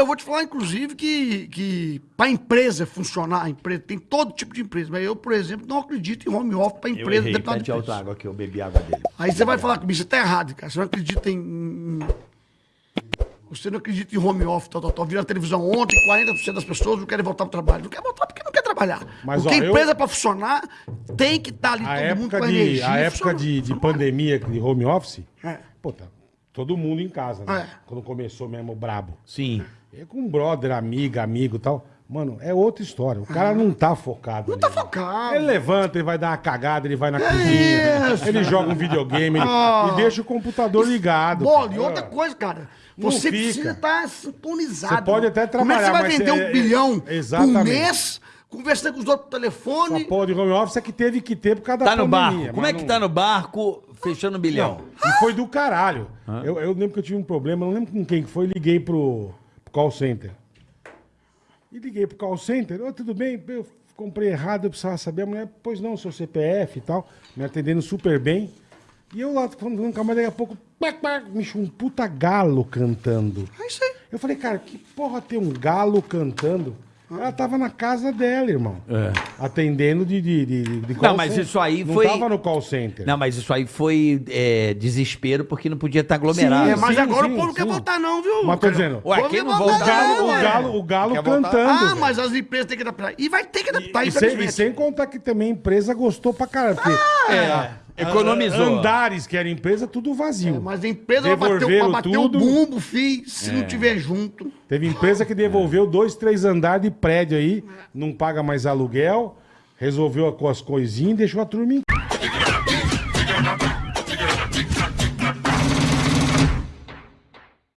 eu vou te falar, inclusive, que, que para a empresa funcionar, a empresa tem todo tipo de empresa. Mas eu, por exemplo, não acredito em home office para Eu empresa errei, deputado pede de outra preço. água que eu bebi água dele. Aí você vai falar comigo, você tá errado, cara. Você não acredita em. Você não acredita em home office, tal, tal, tal. Viram a televisão ontem, 40% das pessoas não querem voltar pro trabalho. Não quer voltar porque não quer trabalhar. Mas, porque ó, a eu- empresa, para funcionar, tem que estar ali A todo mundo com a de, energia. a época de, de pandemia, de home office, É. pô, tá todo mundo em casa, né? É. Quando começou mesmo o brabo. Sim. Eu com um brother, amiga, amigo e tal. Mano, é outra história. O cara não tá focado. Não ali, tá focado. Ele levanta, ele vai dar uma cagada, ele vai na cozinha, isso. ele joga um videogame ele- Ah. e deixa o computador ligado. Bola, e outra É. coisa, cara. Não Você fica. precisa estar sintonizado. Você pode até Como é que você trabalhar, vai vender é- um bilhão é- por exatamente. mês, conversando com os outros por Essa telefone? porra de home office é que teve que ter por causa da Tá no pandemia. barco. Como é que não- tá no barco fechando um bilhão? Não, e foi do caralho. Eu, eu lembro que eu tive um problema, não lembro com quem que foi, liguei pro, pro call center. E liguei pro call center, ô, tudo bem? Eu comprei errado, eu precisava saber. A mulher, pois não, seu CPF e tal, me atendendo super bem. E eu lá falando com a mulher, daqui a pouco, pac, pac, me chamou um puta galo cantando. É isso aí. Eu falei, cara, que porra tem um galo cantando? Ela tava na casa dela, irmão. Atendendo de, de, de, de call Não, mas center. isso aí não foi- tava no call center. Não, mas isso aí foi é, desespero porque não podia estar aglomerado. Sim, É, mas sim, agora sim, o povo não quer sim. voltar, não, viu? Mas tô dizendo, Ué, quem não voltar, O galo, não, o galo, o galo cantando. Ah, velho. mas as empresas têm que adaptar. E vai ter que adaptar, E sem, infelizmente. e sem contar que também a empresa gostou pra caralho. Porque É, economizou. Andares, que era empresa, tudo vazio. Mas a empresa vai bater, o- Devolveram vai bater tudo. o bumbo, fi, se não tiver junto. Teve empresa que devolveu dois, três andares de prédio aí, não paga mais aluguel, resolveu com as coisinhas e deixou a turma em